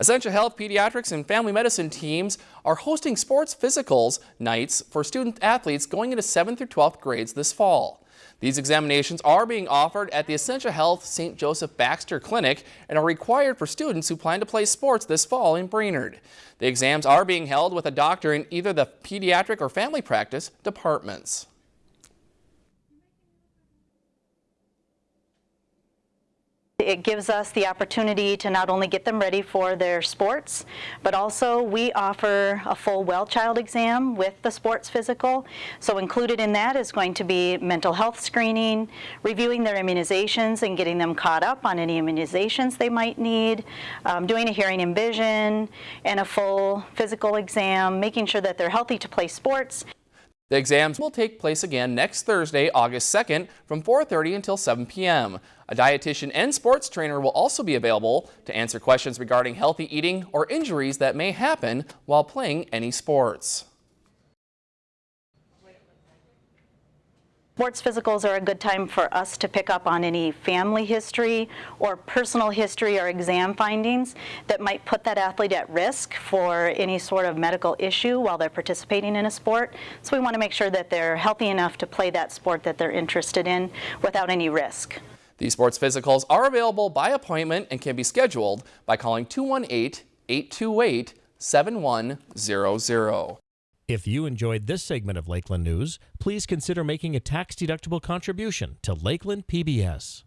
Essentia Health Pediatrics and Family Medicine teams are hosting sports physicals nights for student athletes going into 7th through 12th grades this fall. These examinations are being offered at the Essentia Health St. Joseph Baxter Clinic and are required for students who plan to play sports this fall in Brainerd. The exams are being held with a doctor in either the pediatric or family practice departments. It gives us the opportunity to not only get them ready for their sports, but also we offer a full well child exam with the sports physical. So included in that is going to be mental health screening, reviewing their immunizations and getting them caught up on any immunizations they might need, um, doing a hearing and vision, and a full physical exam, making sure that they're healthy to play sports. The exams will take place again next Thursday, August 2nd from 4.30 until 7 p.m. A dietitian and sports trainer will also be available to answer questions regarding healthy eating or injuries that may happen while playing any sports. Sports physicals are a good time for us to pick up on any family history or personal history or exam findings that might put that athlete at risk for any sort of medical issue while they're participating in a sport. So we want to make sure that they're healthy enough to play that sport that they're interested in without any risk. These sports physicals are available by appointment and can be scheduled by calling 218-828-7100. If you enjoyed this segment of Lakeland News, please consider making a tax-deductible contribution to Lakeland PBS.